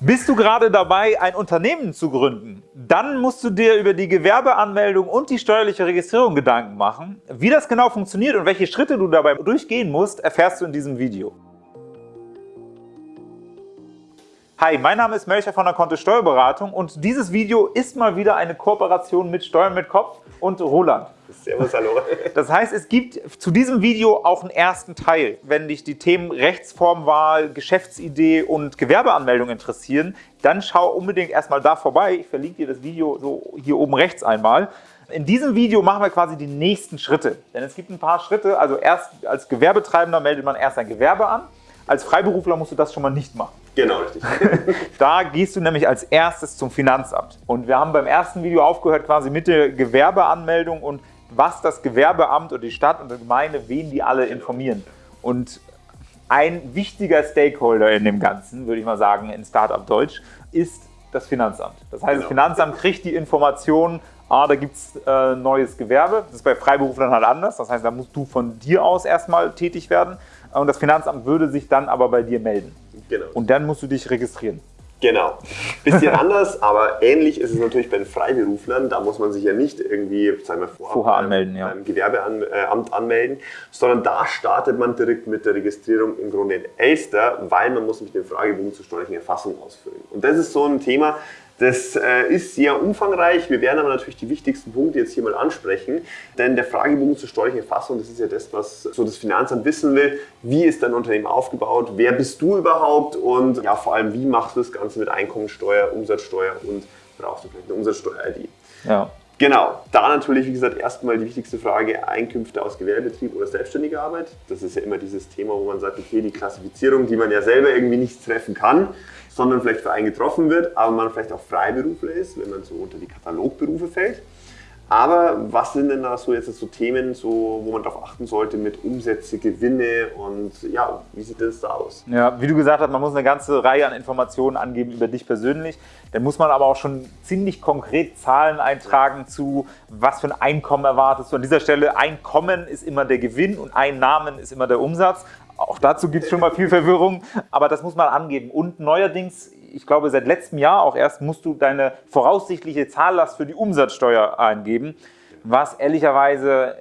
Bist du gerade dabei, ein Unternehmen zu gründen? Dann musst du dir über die Gewerbeanmeldung und die steuerliche Registrierung Gedanken machen. Wie das genau funktioniert und welche Schritte du dabei durchgehen musst, erfährst du in diesem Video. Hi, mein Name ist Melcher von der Kontist Steuerberatung und dieses Video ist mal wieder eine Kooperation mit Steuern mit Kopf und Roland. Servus, hallo. Das heißt, es gibt zu diesem Video auch einen ersten Teil. Wenn dich die Themen Rechtsformwahl, Geschäftsidee und Gewerbeanmeldung interessieren, dann schau unbedingt erstmal da vorbei. Ich verlinke dir das Video so hier oben rechts einmal. In diesem Video machen wir quasi die nächsten Schritte. Denn es gibt ein paar Schritte. Also erst als Gewerbetreibender meldet man erst ein Gewerbe an. Als Freiberufler musst du das schon mal nicht machen. Genau, richtig. da gehst du nämlich als erstes zum Finanzamt. Und wir haben beim ersten Video aufgehört quasi mit der Gewerbeanmeldung und was das Gewerbeamt oder die Stadt und die Gemeinde, wen die alle informieren. Und ein wichtiger Stakeholder in dem Ganzen, würde ich mal sagen, in Startup-Deutsch, ist das Finanzamt. Das heißt, genau. das Finanzamt kriegt die Informationen, ah, da gibt es äh, neues Gewerbe. Das ist bei Freiberuflern halt anders. Das heißt, da musst du von dir aus erstmal tätig werden. Und das Finanzamt würde sich dann aber bei dir melden. Genau. Und dann musst du dich registrieren. Genau. Bisschen anders, aber ähnlich ist es natürlich bei den Freiberuflern. Da muss man sich ja nicht irgendwie sagen wir, vorher, vorher anmelden, beim, ja. beim Gewerbeamt anmelden, sondern da startet man direkt mit der Registrierung im Grunde in Elster, weil man muss mit dem Fragebogen zur steuerlichen Erfassung ausfüllen. Und das ist so ein Thema, das äh, ist sehr umfangreich. Wir werden aber natürlich die wichtigsten Punkte jetzt hier mal ansprechen. Denn der Fragebogen zur steuerlichen Erfassung, das ist ja das, was so das Finanzamt wissen will. Wie ist dein Unternehmen aufgebaut? Wer bist du überhaupt? Und ja, vor allem, wie machst du das Ganze mit Einkommensteuer, Umsatzsteuer und brauchst du vielleicht eine Umsatzsteuer-ID? Ja. Genau, da natürlich, wie gesagt, erstmal die wichtigste Frage, Einkünfte aus Gewerbebetrieb oder selbstständiger Arbeit. Das ist ja immer dieses Thema, wo man sagt, okay, die Klassifizierung, die man ja selber irgendwie nicht treffen kann, sondern vielleicht für einen getroffen wird, aber man vielleicht auch Freiberufler ist, wenn man so unter die Katalogberufe fällt. Aber was sind denn da so jetzt so Themen, so, wo man darauf achten sollte mit Umsätze, Gewinne und ja, wie sieht das da aus? Ja, wie du gesagt hast, man muss eine ganze Reihe an Informationen angeben über dich persönlich. Dann muss man aber auch schon ziemlich konkret Zahlen eintragen zu, was für ein Einkommen erwartest du. An dieser Stelle, Einkommen ist immer der Gewinn und Einnahmen ist immer der Umsatz. Auch dazu gibt es schon mal viel Verwirrung, aber das muss man angeben. Und neuerdings, ich glaube seit letztem Jahr auch erst, musst du deine voraussichtliche Zahllast für die Umsatzsteuer eingeben, was ehrlicherweise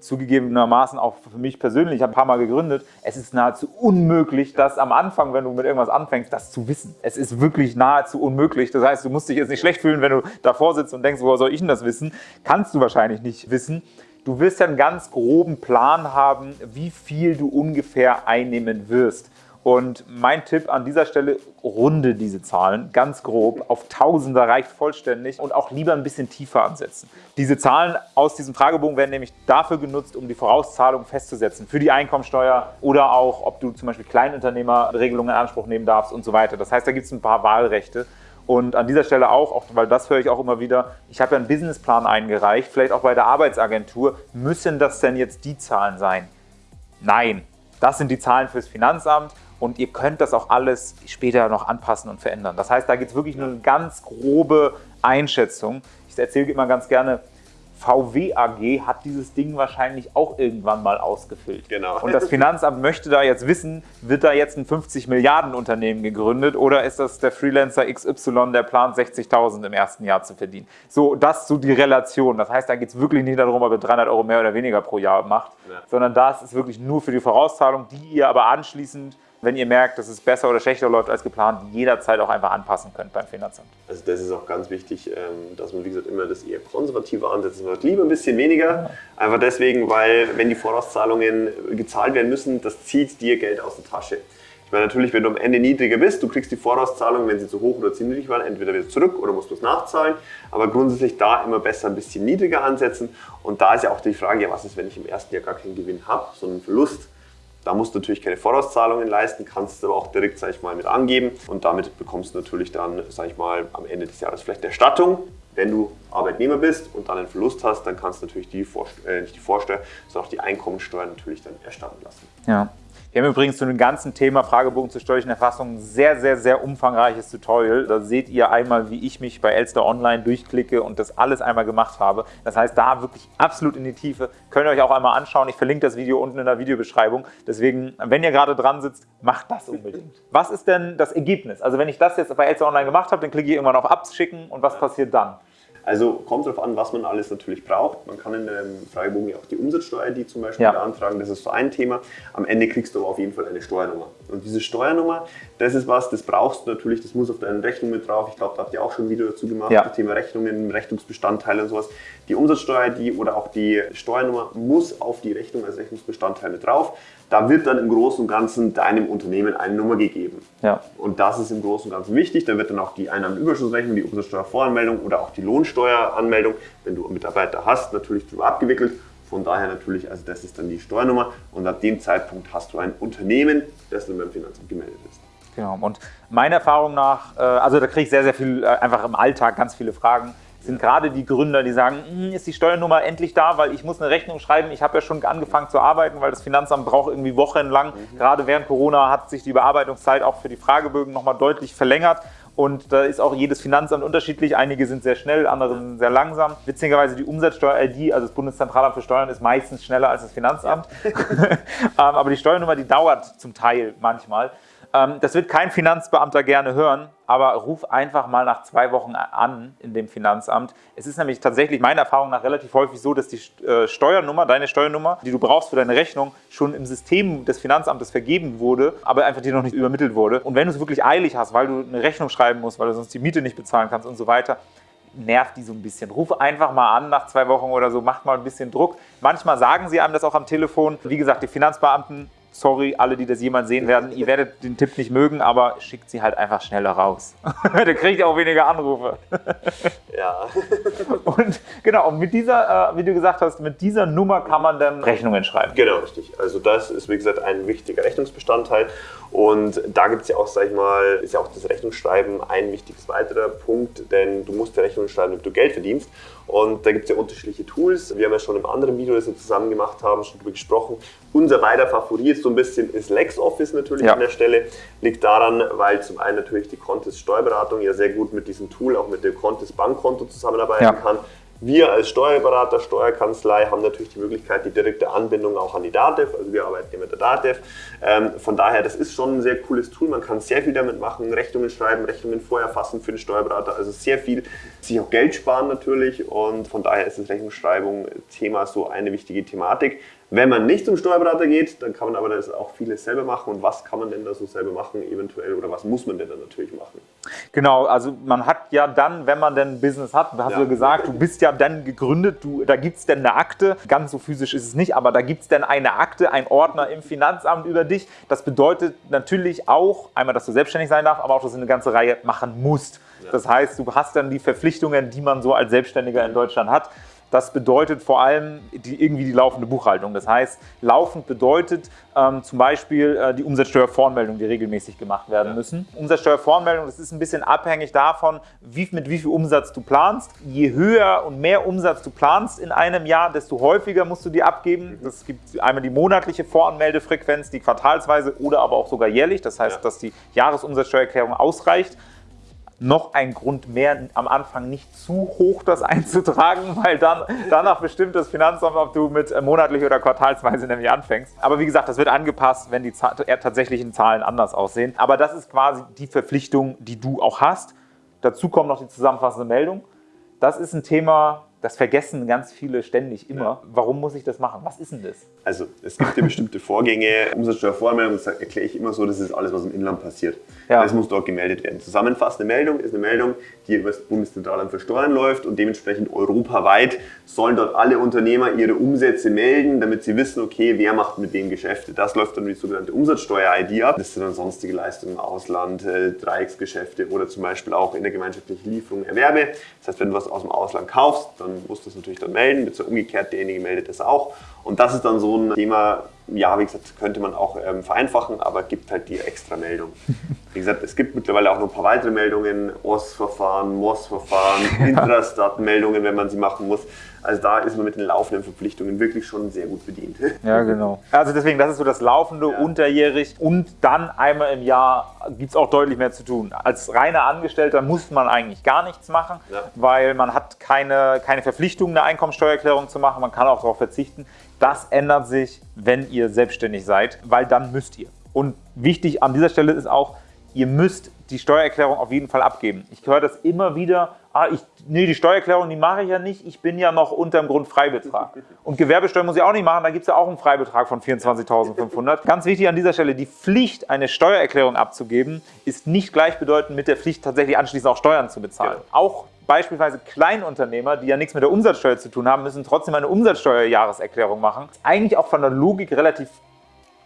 zugegebenermaßen auch für mich persönlich, ich habe ein paar Mal gegründet, es ist nahezu unmöglich, das am Anfang, wenn du mit irgendwas anfängst, das zu wissen. Es ist wirklich nahezu unmöglich. Das heißt, du musst dich jetzt nicht schlecht fühlen, wenn du davor sitzt und denkst, woher soll ich denn das wissen? Kannst du wahrscheinlich nicht wissen. Du wirst ja einen ganz groben Plan haben, wie viel du ungefähr einnehmen wirst. Und mein Tipp an dieser Stelle, runde diese Zahlen ganz grob. Auf Tausender reicht vollständig und auch lieber ein bisschen tiefer ansetzen. Diese Zahlen aus diesem Fragebogen werden nämlich dafür genutzt, um die Vorauszahlung festzusetzen. Für die Einkommensteuer oder auch, ob du zum Beispiel Kleinunternehmerregelungen in Anspruch nehmen darfst und so weiter. Das heißt, da gibt es ein paar Wahlrechte. Und an dieser Stelle auch, auch, weil das höre ich auch immer wieder, ich habe ja einen Businessplan eingereicht, vielleicht auch bei der Arbeitsagentur. Müssen das denn jetzt die Zahlen sein? Nein, das sind die Zahlen fürs Finanzamt und ihr könnt das auch alles später noch anpassen und verändern. Das heißt, da gibt es wirklich nur eine ganz grobe Einschätzung. Ich erzähle immer ganz gerne, VW AG hat dieses Ding wahrscheinlich auch irgendwann mal ausgefüllt. Genau. Und das Finanzamt möchte da jetzt wissen, wird da jetzt ein 50 Milliarden Unternehmen gegründet oder ist das der Freelancer XY, der plant 60.000 im ersten Jahr zu verdienen? So, das so die Relation. Das heißt, da geht es wirklich nicht darum, ob ihr 300 Euro mehr oder weniger pro Jahr macht, ja. sondern das ist wirklich nur für die Vorauszahlung, die ihr aber anschließend wenn ihr merkt, dass es besser oder schlechter läuft als geplant, jederzeit auch einfach anpassen könnt beim Finanzamt. Also das ist auch ganz wichtig, ähm, dass man, wie gesagt, immer das eher konservative ansetzt. Man lieber ein bisschen weniger, einfach deswegen, weil wenn die Vorauszahlungen gezahlt werden müssen, das zieht dir Geld aus der Tasche. Ich meine natürlich, wenn du am Ende niedriger bist, du kriegst die Vorauszahlung, wenn sie zu hoch oder zu niedrig waren, entweder wieder zurück oder musst du es nachzahlen. Aber grundsätzlich da immer besser ein bisschen niedriger ansetzen. Und da ist ja auch die Frage, ja, was ist, wenn ich im ersten Jahr gar keinen Gewinn habe, sondern einen Verlust? Da musst du natürlich keine Vorauszahlungen leisten, kannst es aber auch direkt, sag ich mal, mit angeben und damit bekommst du natürlich dann, sag ich mal, am Ende des Jahres vielleicht Erstattung. Wenn du Arbeitnehmer bist und dann einen Verlust hast, dann kannst du natürlich die, Vorsteuer, äh, nicht die Vorsteuer, sondern auch die Einkommensteuer natürlich dann erstatten lassen. Ja. Wir haben übrigens zu dem ganzen Thema Fragebogen zur steuerlichen Erfassung ein sehr, sehr, sehr umfangreiches Tutorial. Da seht ihr einmal, wie ich mich bei Elster Online durchklicke und das alles einmal gemacht habe. Das heißt, da wirklich absolut in die Tiefe. Könnt ihr euch auch einmal anschauen. Ich verlinke das Video unten in der Videobeschreibung. Deswegen, wenn ihr gerade dran sitzt, macht das unbedingt. Was ist denn das Ergebnis? Also wenn ich das jetzt bei Elster Online gemacht habe, dann klicke ich irgendwann auf Abschicken und was passiert dann? Also kommt darauf an, was man alles natürlich braucht. Man kann in dem Fragebogen ja auch die Umsatzsteuer, die zum Beispiel Ja. beantragen, das ist so ein Thema. Am Ende kriegst du aber auf jeden Fall eine Steuernummer. Und diese Steuernummer, das ist was, das brauchst du natürlich, das muss auf deinen Rechnung mit drauf. Ich glaube, da habt ihr auch schon ein Video dazu gemacht, Ja. das Thema Rechnungen, Rechnungsbestandteile und sowas. Die Umsatzsteuer, die oder auch die Steuernummer muss auf die Rechnung als Rechnungsbestandteil mit drauf. Da wird dann im Großen und Ganzen deinem Unternehmen eine Nummer gegeben. Ja. Und das ist im Großen und Ganzen wichtig. Da wird dann auch die Einnahmenüberschussrechnung, die Umsatzsteuervoranmeldung oder auch die Lohnsteueranmeldung, wenn du Mitarbeiter hast, natürlich drüber abgewickelt. Von daher natürlich, also das ist dann die Steuernummer und ab dem Zeitpunkt hast du ein Unternehmen, das dann beim Finanzamt gemeldet ist. Genau. Und meiner Erfahrung nach, äh, also da kriege ich sehr, sehr viel, äh, einfach im Alltag ganz viele Fragen, sind gerade die Gründer, die sagen, "Hm, ist die Steuernummer endlich da, weil ich muss eine Rechnung schreiben. Ich habe ja schon angefangen zu arbeiten, weil das Finanzamt braucht irgendwie wochenlang. Gerade während Corona hat sich die Bearbeitungszeit auch für die Fragebögen nochmal deutlich verlängert. Und da ist auch jedes Finanzamt unterschiedlich. Einige sind sehr schnell, andere sind sehr langsam. Witzigerweise die Umsatzsteuer-ID, also das Bundeszentralamt für Steuern, ist meistens schneller als das Finanzamt. ähm, aber die Steuernummer, die dauert zum Teil manchmal. Ähm, das wird kein Finanzbeamter gerne hören, aber ruf einfach mal nach zwei Wochen an in dem Finanzamt. Es ist nämlich tatsächlich meiner Erfahrung nach relativ häufig so, dass die äh, Steuernummer, deine Steuernummer, die du brauchst für deine Rechnung, schon im System des Finanzamtes vergeben wurde, aber einfach dir noch nicht übermittelt wurde. Und wenn du es wirklich eilig hast, weil du eine Rechnung schreiben musst, weil du sonst die Miete nicht bezahlen kannst und so weiter, nervt die so ein bisschen. Ruf einfach mal an nach zwei Wochen oder so, macht mal ein bisschen Druck. Manchmal sagen sie einem das auch am Telefon. Wie gesagt, die Finanzbeamten, sorry, alle, die das jemals sehen werden, ihr werdet den Tipp nicht mögen, aber schickt sie halt einfach schneller raus. Dann kriegt ihr auch weniger Anrufe. Ja. Und genau, und mit dieser, äh, wie du gesagt hast, mit dieser Nummer kann man dann Rechnungen schreiben. Genau, richtig. Also das ist, wie gesagt, ein wichtiger Rechnungsbestandteil. Und da gibt es ja auch, sag ich mal, ist ja auch das Rechnungsschreiben ein wichtiges weiterer Punkt, denn du musst ja Rechnungen schreiben, damit du Geld verdienst. Und da gibt es ja unterschiedliche Tools. Wir haben ja schon im anderen Video, das wir zusammen gemacht haben, schon darüber gesprochen. Unser beider Favorit so ein bisschen ist LexOffice natürlich Ja. an der Stelle. Liegt daran, weil zum einen natürlich die Contest Steuerberatung ja sehr gut mit diesem Tool, auch mit dem Contest Bankkonto zusammenarbeiten Ja. kann. Wir als Steuerberater, Steuerkanzlei haben natürlich die Möglichkeit, die direkte Anbindung auch an die DATEV, also wir arbeiten ja mit der DATEV. Ähm, von daher, das ist schon ein sehr cooles Tool, man kann sehr viel damit machen, Rechnungen schreiben, Rechnungen vorher fassen für den Steuerberater, also sehr viel, sich auch Geld sparen natürlich. Und von daher ist das Rechnungsschreibung Thema so eine wichtige Thematik. Wenn man nicht zum Steuerberater geht, dann kann man aber das auch vieles selber machen und was kann man denn da so selber machen eventuell oder was muss man denn dann natürlich machen? Genau, also man hat ja dann, wenn man denn ein Business hat, hast Ja. du gesagt, du bist ja dann gegründet, du, da gibt es denn eine Akte, ganz so physisch ist es nicht, aber da gibt es dann eine Akte, ein Ordner im Finanzamt über dich. Das bedeutet natürlich auch, einmal, dass du selbstständig sein darfst, aber auch, dass du eine ganze Reihe machen musst. Das heißt, du hast dann die Verpflichtungen, die man so als Selbstständiger in Deutschland hat. Das bedeutet vor allem die, irgendwie die laufende Buchhaltung. Das heißt, laufend bedeutet ähm, zum Beispiel äh, die Umsatzsteuervoranmeldung, die regelmäßig gemacht werden Ja. müssen. Umsatzsteuervoranmeldung, das ist ein bisschen abhängig davon, wie, mit wie viel Umsatz du planst. Je höher und mehr Umsatz du planst in einem Jahr, desto häufiger musst du die abgeben. Das gibt einmal die monatliche Voranmeldefrequenz, die quartalsweise oder aber auch sogar jährlich. Das heißt, Ja. dass die Jahresumsatzsteuererklärung ausreicht noch ein Grund mehr, am Anfang nicht zu hoch das einzutragen, weil dann danach bestimmt das Finanzamt, ob du mit äh, monatlich oder quartalsweise nämlich anfängst. Aber wie gesagt, das wird angepasst, wenn die tatsächlichen Zahlen anders aussehen. Aber das ist quasi die Verpflichtung, die du auch hast. Dazu kommt noch die zusammenfassende Meldung. Das ist ein Thema, das vergessen ganz viele ständig immer. Warum muss ich das machen? Was ist denn das? Also es gibt ja bestimmte Vorgänge, Umsatzsteuervoranmeldung, das erkläre ich immer so, das ist alles, was im Inland passiert. Ja. Das muss dort gemeldet werden. Zusammenfassende Meldung ist eine Meldung, die über das Bundeszentralamt für Steuern läuft und dementsprechend europaweit sollen dort alle Unternehmer ihre Umsätze melden, damit sie wissen, okay, wer macht mit wem Geschäfte. Das läuft dann über die sogenannte Umsatzsteuer-ID ab. Das sind dann sonstige Leistungen im Ausland, äh, Dreiecksgeschäfte oder zum Beispiel auch in der gemeinschaftlichen Lieferung Erwerbe. Das heißt, wenn du was aus dem Ausland kaufst, dann musst du es natürlich dann melden, beziehungsweise umgekehrt, derjenige meldet das auch. Und das ist dann so ein Thema, ja, wie gesagt, könnte man auch ähm, vereinfachen, aber gibt halt die extra Meldung. Wie gesagt, es gibt mittlerweile auch noch ein paar weitere Meldungen, OS-Verfahren, MOS-Verfahren, Intrastat-Meldungen, wenn man sie machen muss. Also da ist man mit den laufenden Verpflichtungen wirklich schon sehr gut bedient. Ja, genau. Also deswegen, das ist so das laufende, ja. unterjährig und dann einmal im Jahr gibt es auch deutlich mehr zu tun. Als reiner Angestellter muss man eigentlich gar nichts machen, ja. weil man hat keine, keine Verpflichtung, eine Einkommensteuererklärung zu machen. Man kann auch darauf verzichten. Das ändert sich, wenn ihr selbstständig seid, weil dann müsst ihr. Und wichtig an dieser Stelle ist auch, ihr müsst die Steuererklärung auf jeden Fall abgeben. Ich höre das immer wieder, ah, ich, nee, die Steuererklärung, die mache ich ja nicht, ich bin ja noch unter dem Grundfreibetrag. Und Gewerbesteuer muss ich auch nicht machen, da gibt es ja auch einen Freibetrag von 24.500. Ganz wichtig an dieser Stelle, die Pflicht, eine Steuererklärung abzugeben, ist nicht gleichbedeutend mit der Pflicht, tatsächlich anschließend auch Steuern zu bezahlen. Ja. Auch beispielsweise Kleinunternehmer, die ja nichts mit der Umsatzsteuer zu tun haben, müssen trotzdem eine Umsatzsteuerjahreserklärung machen. Eigentlich auch von der Logik relativ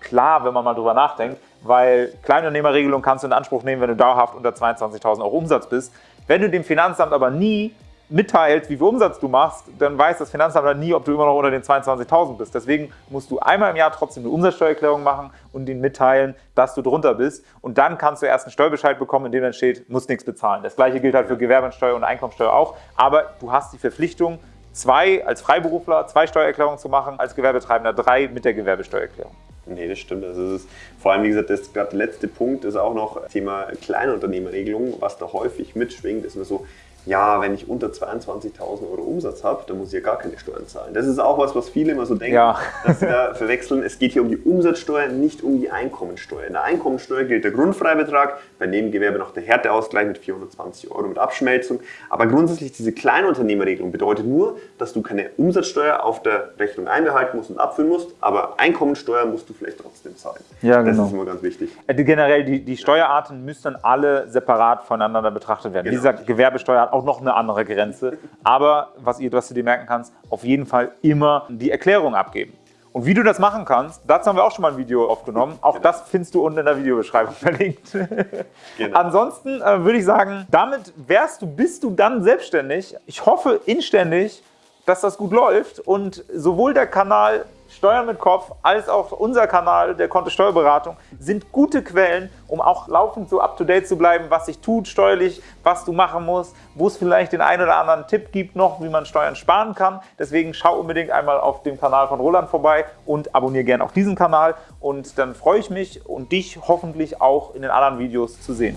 klar, wenn man mal drüber nachdenkt, weil Kleinunternehmerregelung kannst du in Anspruch nehmen, wenn du dauerhaft unter 22.000 Euro Umsatz bist. Wenn du dem Finanzamt aber nie mitteilst, wie viel Umsatz du machst, dann weiß das Finanzamt dann nie, ob du immer noch unter den 22.000 bist. Deswegen musst du einmal im Jahr trotzdem eine Umsatzsteuererklärung machen und ihnen mitteilen, dass du drunter bist. Und dann kannst du erst einen Steuerbescheid bekommen, in dem dann steht, musst nichts bezahlen. Das gleiche gilt halt für Gewerbesteuer und Einkommensteuer auch. Aber du hast die Verpflichtung, zwei als Freiberufler, zwei Steuererklärungen zu machen, als Gewerbetreibender drei mit der Gewerbesteuererklärung. Nee, das stimmt. Also ist, vor allem, wie gesagt, das gerade letzte Punkt ist auch noch Thema Kleinunternehmerregelung, was da häufig mitschwingt, ist nur so, ja, wenn ich unter 22.000 Euro Umsatz habe, dann muss ich ja gar keine Steuern zahlen. Das ist auch was, was viele immer so denken, ja. dass sie da verwechseln. Es geht hier um die Umsatzsteuer, nicht um die Einkommensteuer. In der Einkommensteuer gilt der Grundfreibetrag, bei Nebengewerbe noch der Härteausgleich mit 420 Euro mit Abschmelzung. Aber grundsätzlich diese Kleinunternehmerregelung bedeutet nur, dass du keine Umsatzsteuer auf der Rechnung einbehalten musst und abführen musst, aber Einkommensteuer musst du vielleicht trotzdem zahlen. Ja, genau. Das ist immer ganz wichtig. Äh, generell, die, die Steuerarten müssen alle separat voneinander betrachtet werden. Genau. Dieser Gewerbesteuer hat auch noch eine andere Grenze. Aber was, ihr, was du dir merken kannst, auf jeden Fall immer die Erklärung abgeben. Und wie du das machen kannst, dazu haben wir auch schon mal ein Video aufgenommen. Auch genau. das findest du unten in der Videobeschreibung verlinkt. Genau. Ansonsten äh, würde ich sagen, damit wärst du, bist du dann selbstständig. Ich hoffe inständig, dass das gut läuft und sowohl der Kanal Steuern mit Kopf als auch unser Kanal der Konto Steuerberatung sind gute Quellen, um auch laufend so up-to-date zu bleiben, was sich tut steuerlich, was du machen musst, wo es vielleicht den einen oder anderen Tipp gibt noch, wie man Steuern sparen kann. Deswegen schau unbedingt einmal auf dem Kanal von Roland vorbei und abonniere gerne auch diesen Kanal und dann freue ich mich und dich hoffentlich auch in den anderen Videos zu sehen.